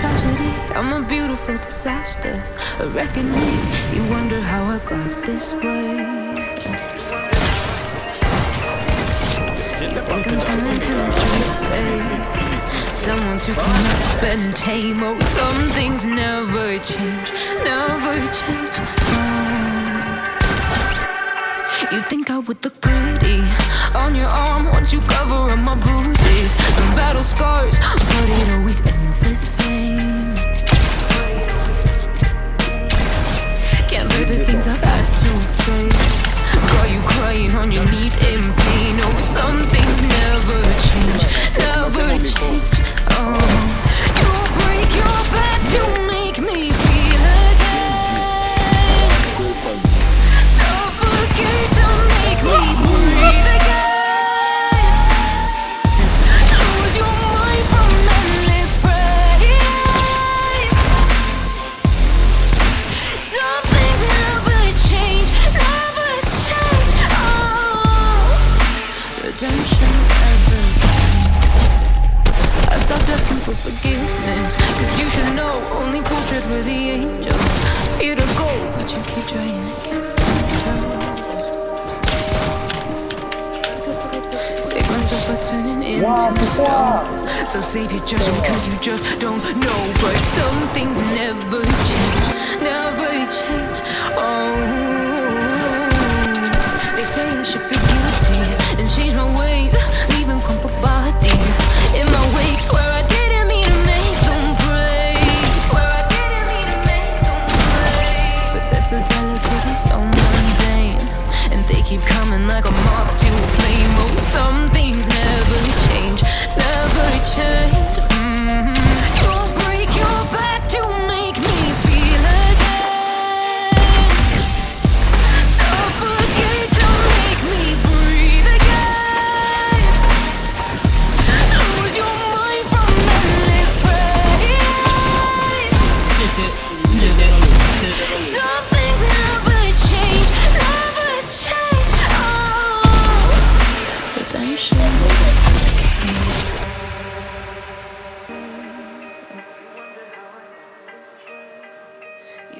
tragedy, I'm a beautiful disaster. A reckoning, you wonder how I got this way. I'm someone to save, someone to come up and tame. Oh, some things never change, never change. Oh. You think I would look pretty on your arm once you cover up my bruises and battle scars, but it face. Redemption ever. I stopped asking for forgiveness. Cause you should know only fools tread where the angels fear to go. But you keep trying again. Save myself by turning into stone. So save your judgment cause you just don't know. But some things never change, never change. Oh, they say I should feel keep coming like a moth to a flame. Oh, something.